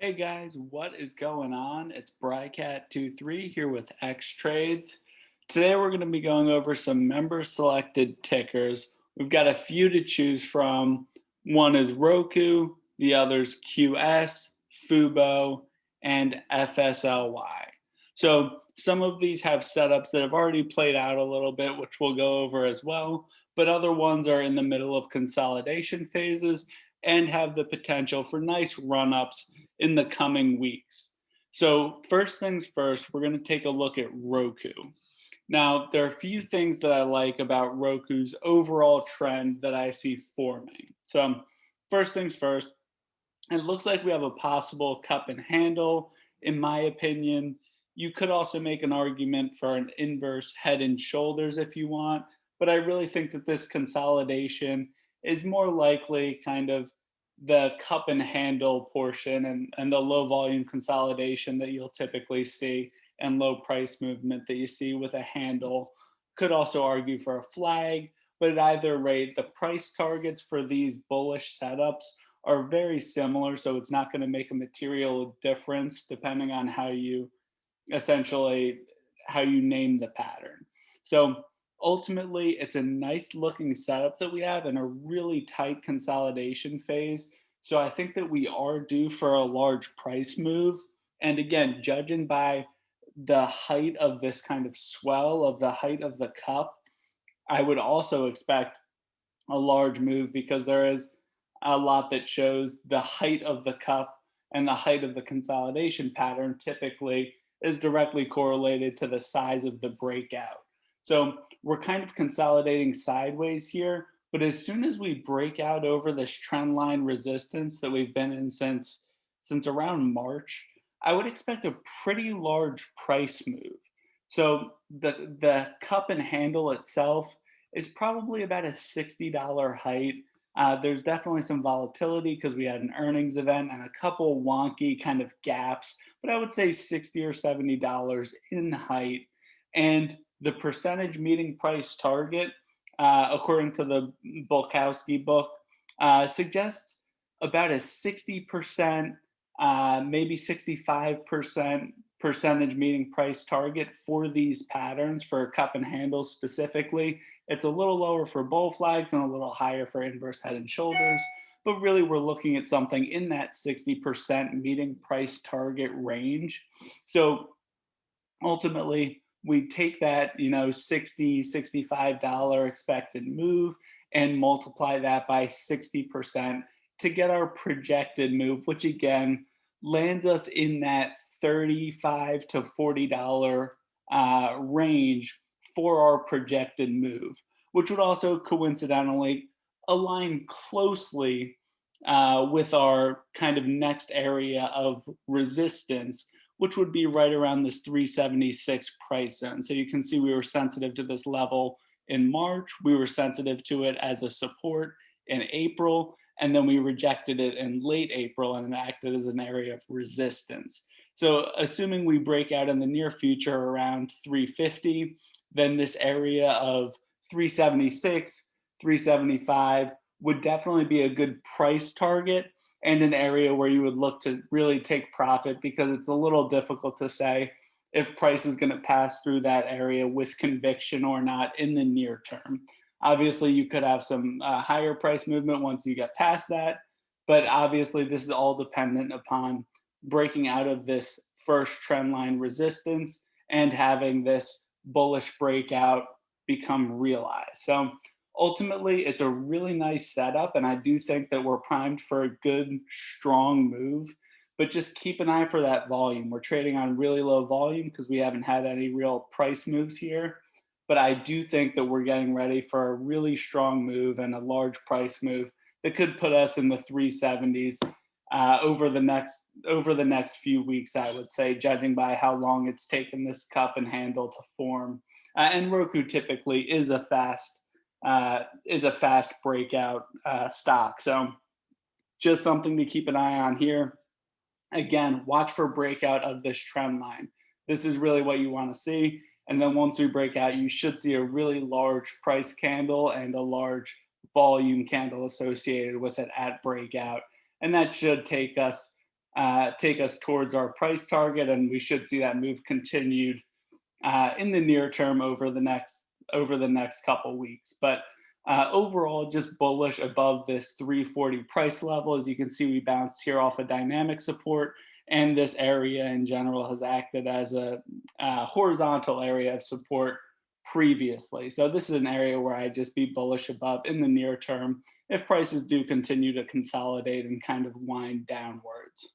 Hey guys, what is going on? It's Brycat23 here with X Trades. Today we're going to be going over some member selected tickers. We've got a few to choose from. One is Roku, the other's QS, Fubo, and FSLY. So some of these have setups that have already played out a little bit, which we'll go over as well, but other ones are in the middle of consolidation phases and have the potential for nice run-ups in the coming weeks. So first things first, we're gonna take a look at Roku. Now, there are a few things that I like about Roku's overall trend that I see forming. So um, first things first, it looks like we have a possible cup and handle, in my opinion. You could also make an argument for an inverse head and shoulders if you want, but I really think that this consolidation is more likely kind of the cup and handle portion and, and the low volume consolidation that you'll typically see and low price movement that you see with a handle. Could also argue for a flag, but at either rate, the price targets for these bullish setups are very similar. So it's not going to make a material difference depending on how you essentially how you name the pattern. So ultimately it's a nice looking setup that we have in a really tight consolidation phase. So I think that we are due for a large price move. And again, judging by the height of this kind of swell of the height of the cup, I would also expect a large move because there is a lot that shows the height of the cup and the height of the consolidation pattern typically is directly correlated to the size of the breakout. So we're kind of consolidating sideways here, but as soon as we break out over this trend line resistance that we've been in since, since around March, I would expect a pretty large price move. So the, the cup and handle itself is probably about a $60 height. Uh, there's definitely some volatility because we had an earnings event and a couple wonky kind of gaps, but I would say 60 or $70 in height. And the percentage meeting price target, uh, according to the Bulkowski book, uh, suggests about a 60%, uh, maybe 65% percentage meeting price target for these patterns for cup and handle specifically. It's a little lower for bull flags and a little higher for inverse head and shoulders, but really we're looking at something in that 60% meeting price target range. So ultimately, we take that, you know, 60, $65 expected move and multiply that by 60% to get our projected move, which again lands us in that 35 to $40 uh, range for our projected move, which would also coincidentally align closely uh, with our kind of next area of resistance, which would be right around this 376 price zone. So you can see we were sensitive to this level in March, we were sensitive to it as a support in April, and then we rejected it in late April and acted as an area of resistance. So assuming we break out in the near future around 350, then this area of 376, 375 would definitely be a good price target and an area where you would look to really take profit because it's a little difficult to say if price is going to pass through that area with conviction or not in the near term. Obviously, you could have some uh, higher price movement once you get past that, but obviously this is all dependent upon breaking out of this first trend line resistance and having this bullish breakout become realized. So ultimately it's a really nice setup and I do think that we're primed for a good strong move but just keep an eye for that volume. We're trading on really low volume because we haven't had any real price moves here. But I do think that we're getting ready for a really strong move and a large price move that could put us in the 370s uh, over the next over the next few weeks, I would say, judging by how long it's taken this cup and handle to form. Uh, and Roku typically is a fast uh, is a fast breakout uh, stock. So just something to keep an eye on here. Again, watch for breakout of this trend line. This is really what you want to see. And then once we break out, you should see a really large price candle and a large volume candle associated with it at breakout. And that should take us uh, take us towards our price target, and we should see that move continued uh, in the near term over the next over the next couple weeks. But uh, overall, just bullish above this 340 price level. As you can see, we bounced here off a dynamic support, and this area in general has acted as a, a horizontal area of support previously. So this is an area where I'd just be bullish above in the near term if prices do continue to consolidate and kind of wind downwards.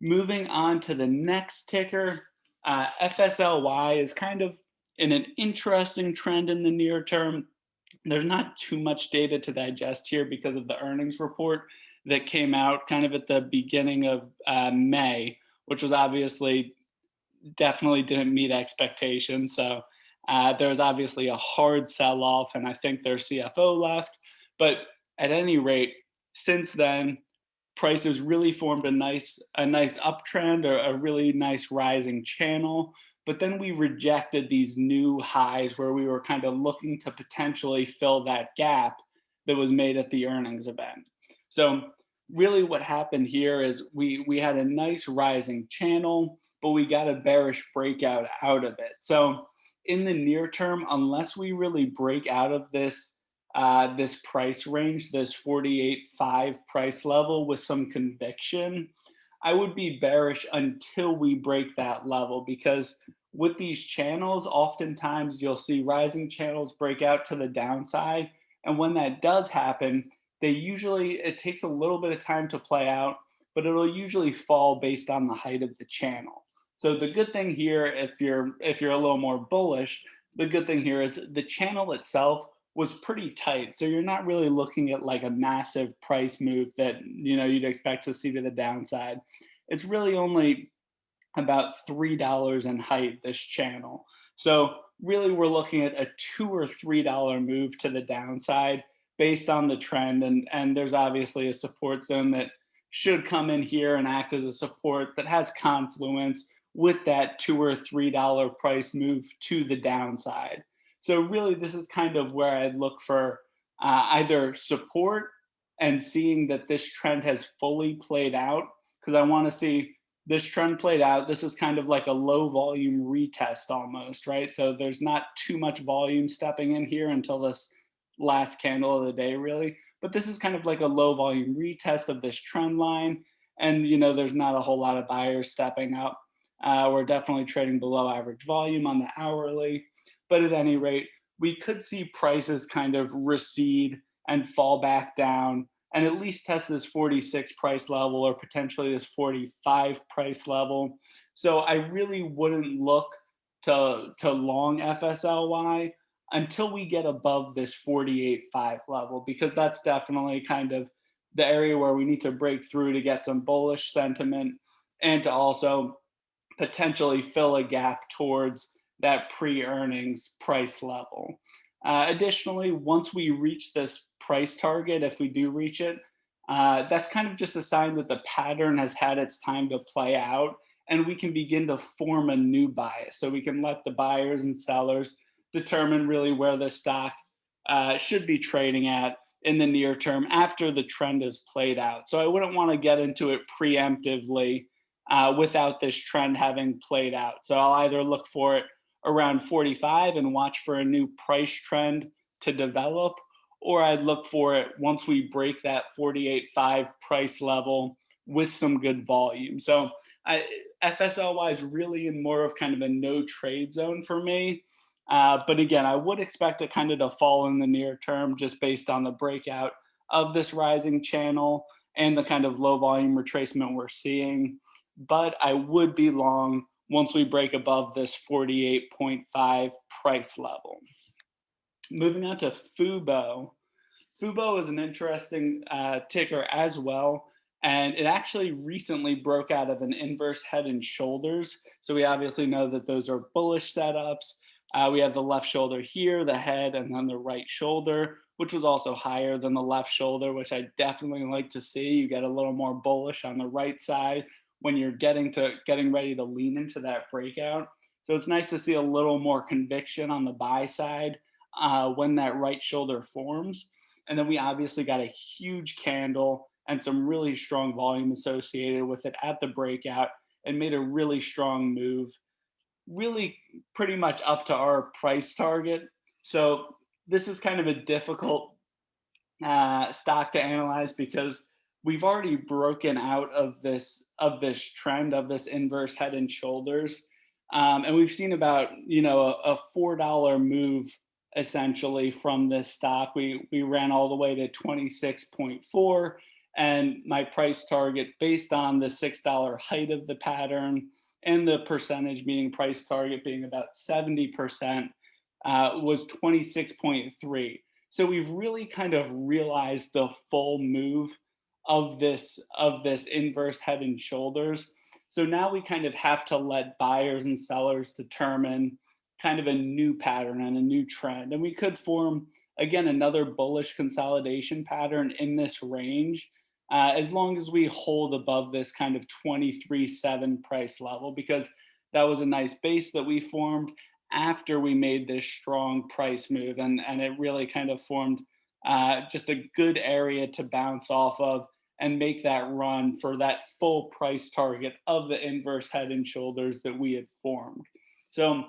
Moving on to the next ticker, uh, FSLY is kind of in an interesting trend in the near term. There's not too much data to digest here because of the earnings report that came out kind of at the beginning of uh, May, which was obviously definitely didn't meet expectations. So uh, there was obviously a hard sell off, and I think their CFO left. But at any rate, since then, prices really formed a nice a nice uptrend or a really nice rising channel. But then we rejected these new highs where we were kind of looking to potentially fill that gap that was made at the earnings event. So really what happened here is we we had a nice rising channel, but we got a bearish breakout out of it. So in the near term, unless we really break out of this uh, this price range, this 48.5 price level with some conviction, I would be bearish until we break that level because with these channels, oftentimes you'll see rising channels break out to the downside. And when that does happen, they usually, it takes a little bit of time to play out, but it'll usually fall based on the height of the channel. So the good thing here, if you're if you're a little more bullish, the good thing here is the channel itself was pretty tight. So you're not really looking at like a massive price move that you know you'd expect to see to the downside. It's really only about three dollars in height this channel. So really we're looking at a two or three dollar move to the downside based on the trend and and there's obviously a support zone that should come in here and act as a support that has confluence with that two or three dollar price move to the downside. So really, this is kind of where I'd look for uh, either support and seeing that this trend has fully played out, because I want to see this trend played out. This is kind of like a low volume retest almost, right? So there's not too much volume stepping in here until this last candle of the day, really. But this is kind of like a low volume retest of this trend line. And, you know, there's not a whole lot of buyers stepping up. Uh, we're definitely trading below average volume on the hourly. But at any rate, we could see prices kind of recede and fall back down and at least test this 46 price level or potentially this 45 price level. So I really wouldn't look to, to long FSLY until we get above this 48.5 level, because that's definitely kind of the area where we need to break through to get some bullish sentiment and to also potentially fill a gap towards that pre-earnings price level. Uh, additionally, once we reach this price target, if we do reach it, uh, that's kind of just a sign that the pattern has had its time to play out and we can begin to form a new bias. So we can let the buyers and sellers determine really where the stock uh, should be trading at in the near term after the trend is played out. So I wouldn't want to get into it preemptively uh, without this trend having played out. So I'll either look for it around 45 and watch for a new price trend to develop, or I'd look for it once we break that 48.5 price level with some good volume. So I, FSLY is really in more of kind of a no trade zone for me. Uh, but again, I would expect it kind of to fall in the near term just based on the breakout of this rising channel and the kind of low volume retracement we're seeing. But I would be long once we break above this 48.5 price level. Moving on to Fubo. Fubo is an interesting uh, ticker as well. And it actually recently broke out of an inverse head and shoulders. So we obviously know that those are bullish setups. Uh, we have the left shoulder here, the head, and then the right shoulder, which was also higher than the left shoulder, which I definitely like to see. You get a little more bullish on the right side when you're getting to getting ready to lean into that breakout. So it's nice to see a little more conviction on the buy side uh, when that right shoulder forms. And then we obviously got a huge candle and some really strong volume associated with it at the breakout and made a really strong move, really pretty much up to our price target. So this is kind of a difficult uh, stock to analyze because we've already broken out of this of this trend of this inverse head and shoulders. Um, and we've seen about you know a, a four dollar move essentially from this stock. We we ran all the way to 26.4 and my price target based on the six dollar height of the pattern and the percentage meaning price target being about 70 percent uh, was 26.3 so we've really kind of realized the full move of this of this inverse head and shoulders. So now we kind of have to let buyers and sellers determine kind of a new pattern and a new trend. And we could form again another bullish consolidation pattern in this range uh, as long as we hold above this kind of 23.7 price level because that was a nice base that we formed after we made this strong price move and, and it really kind of formed uh, just a good area to bounce off of and make that run for that full price target of the inverse head and shoulders that we had formed. So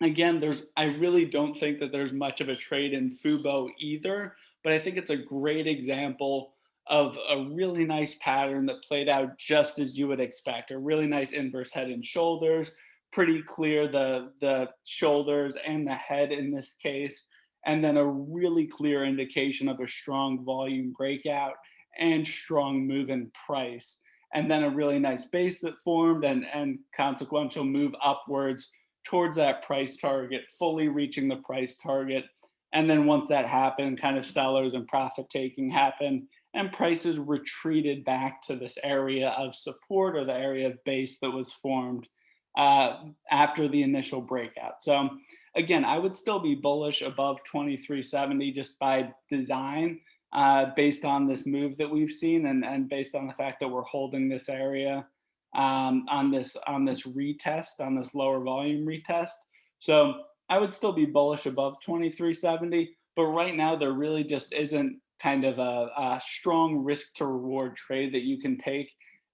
again, there's I really don't think that there's much of a trade in Fubo either, but I think it's a great example of a really nice pattern that played out just as you would expect. A really nice inverse head and shoulders, pretty clear the, the shoulders and the head in this case, and then a really clear indication of a strong volume breakout and strong move in price. And then a really nice base that formed and, and consequential move upwards towards that price target, fully reaching the price target. And then once that happened, kind of sellers and profit taking happened and prices retreated back to this area of support or the area of base that was formed uh, after the initial breakout. So again, I would still be bullish above 2370 just by design uh, based on this move that we've seen and, and based on the fact that we're holding this area um, on this on this retest, on this lower volume retest. So I would still be bullish above 2370, but right now there really just isn't kind of a, a strong risk to reward trade that you can take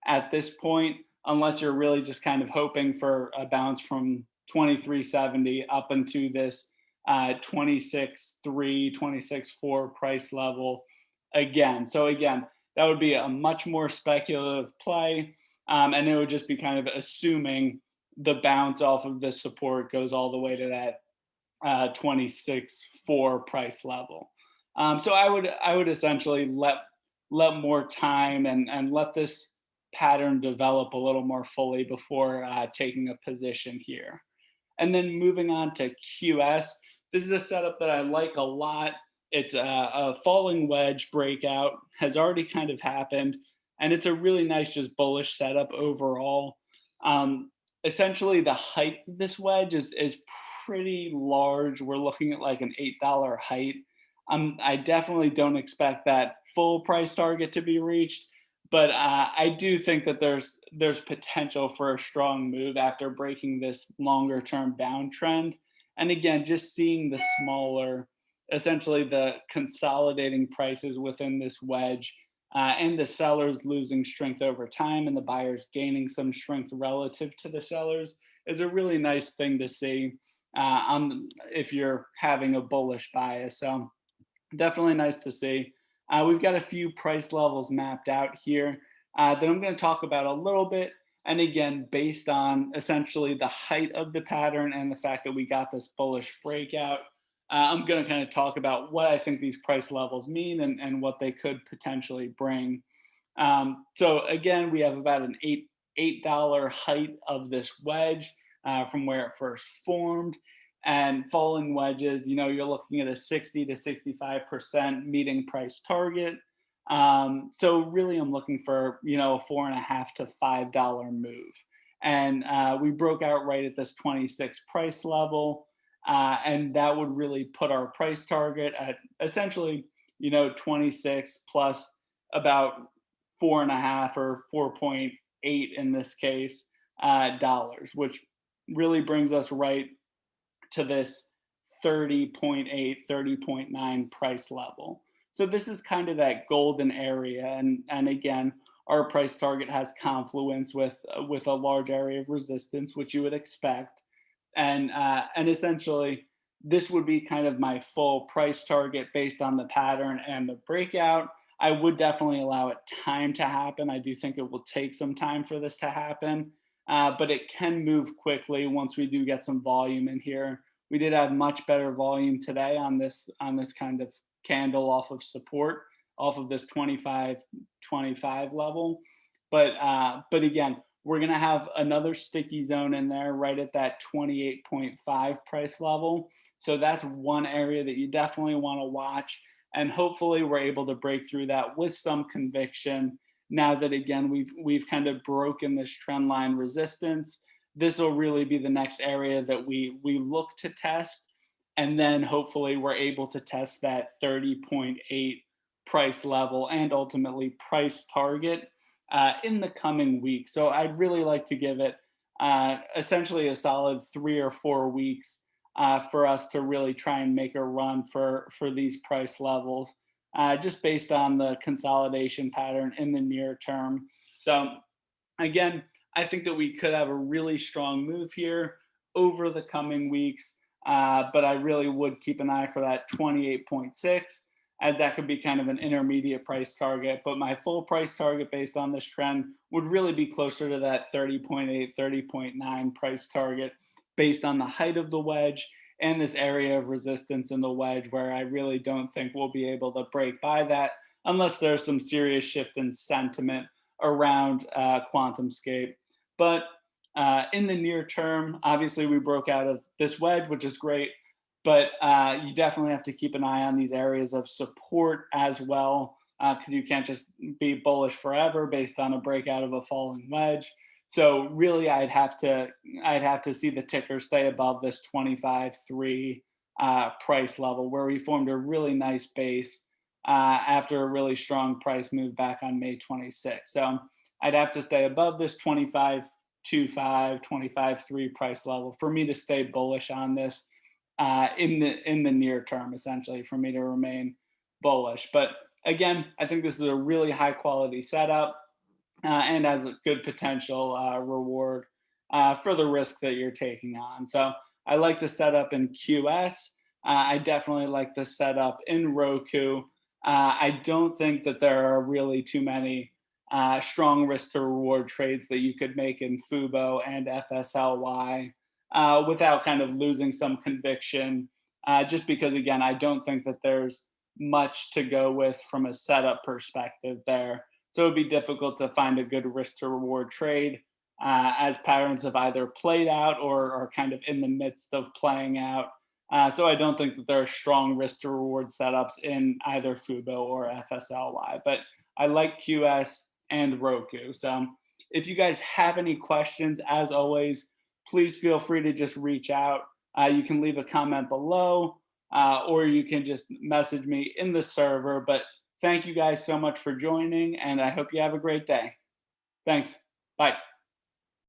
at this point unless you're really just kind of hoping for a bounce from 2370 up into this uh, 26 3 26 4 price level again. So again that would be a much more speculative play um, and it would just be kind of assuming the bounce off of this support goes all the way to that uh, 26 4 price level. Um, so i would i would essentially let let more time and and let this pattern develop a little more fully before uh, taking a position here. And then moving on to QS, this is a setup that I like a lot. It's a, a falling wedge breakout, has already kind of happened, and it's a really nice, just bullish setup overall. Um, essentially, the height of this wedge is, is pretty large. We're looking at like an $8 height. Um, I definitely don't expect that full price target to be reached, but uh, I do think that there's there's potential for a strong move after breaking this longer term downtrend. And again, just seeing the smaller, essentially the consolidating prices within this wedge uh, and the sellers losing strength over time and the buyers gaining some strength relative to the sellers is a really nice thing to see uh, on if you're having a bullish bias. So definitely nice to see. Uh, we've got a few price levels mapped out here uh, that I'm going to talk about a little bit. And again, based on essentially the height of the pattern and the fact that we got this bullish breakout, uh, I'm going to kind of talk about what I think these price levels mean and, and what they could potentially bring. Um, so again, we have about an eight $8 height of this wedge uh, from where it first formed and falling wedges, you know, you're looking at a 60 to 65% meeting price target. Um, so really I'm looking for, you know, a four and a half to $5 move. And uh, we broke out right at this 26 price level. Uh, and that would really put our price target at essentially, you know, 26 plus about four and a half or 4.8 in this case, uh, dollars, which really brings us right to this 30.8, 30.9 price level. So this is kind of that golden area. And, and again, our price target has confluence with, with a large area of resistance, which you would expect. And, uh, and essentially, this would be kind of my full price target based on the pattern and the breakout. I would definitely allow it time to happen. I do think it will take some time for this to happen, uh, but it can move quickly once we do get some volume in here. We did have much better volume today on this on this kind of candle off of support, off of this 25, 25 level. But uh, but again, we're gonna have another sticky zone in there right at that 28.5 price level. So that's one area that you definitely wanna watch. And hopefully we're able to break through that with some conviction. Now that again, we've, we've kind of broken this trend line resistance, this will really be the next area that we, we look to test. And then hopefully we're able to test that 30.8 price level and ultimately price target uh, in the coming week. So I'd really like to give it uh, essentially a solid three or four weeks uh, for us to really try and make a run for, for these price levels, uh, just based on the consolidation pattern in the near term. So again, I think that we could have a really strong move here over the coming weeks, uh, but I really would keep an eye for that 28.6 as that could be kind of an intermediate price target. But my full price target based on this trend would really be closer to that 30.8, 30.9 price target based on the height of the wedge and this area of resistance in the wedge where I really don't think we'll be able to break by that unless there's some serious shift in sentiment around uh, QuantumScape. But uh, in the near term, obviously we broke out of this wedge, which is great but uh, you definitely have to keep an eye on these areas of support as well, because uh, you can't just be bullish forever based on a breakout of a falling wedge. So really, I'd have to I'd have to see the ticker stay above this 25.3 uh, price level, where we formed a really nice base uh, after a really strong price move back on May 26. So I'd have to stay above this 25.25, 25.3 price level for me to stay bullish on this uh, in the in the near term, essentially, for me to remain bullish. But again, I think this is a really high quality setup and has a good potential uh, reward uh, for the risk that you're taking on. So I like the setup in QS. Uh, I definitely like the setup in Roku. Uh, I don't think that there are really too many strong risk to reward trades that you could make in Fubo and FSLY uh, without kind of losing some conviction. Uh, just because, again, I don't think that there's much to go with from a setup perspective there. So it'd be difficult to find a good risk to reward trade uh, as patterns have either played out or are kind of in the midst of playing out. Uh, so I don't think that there are strong risk to reward setups in either Fubo or FSLY, but I like QS and Roku. So if you guys have any questions, as always, please feel free to just reach out. Uh, you can leave a comment below uh, or you can just message me in the server. But thank you guys so much for joining and I hope you have a great day. Thanks. Bye.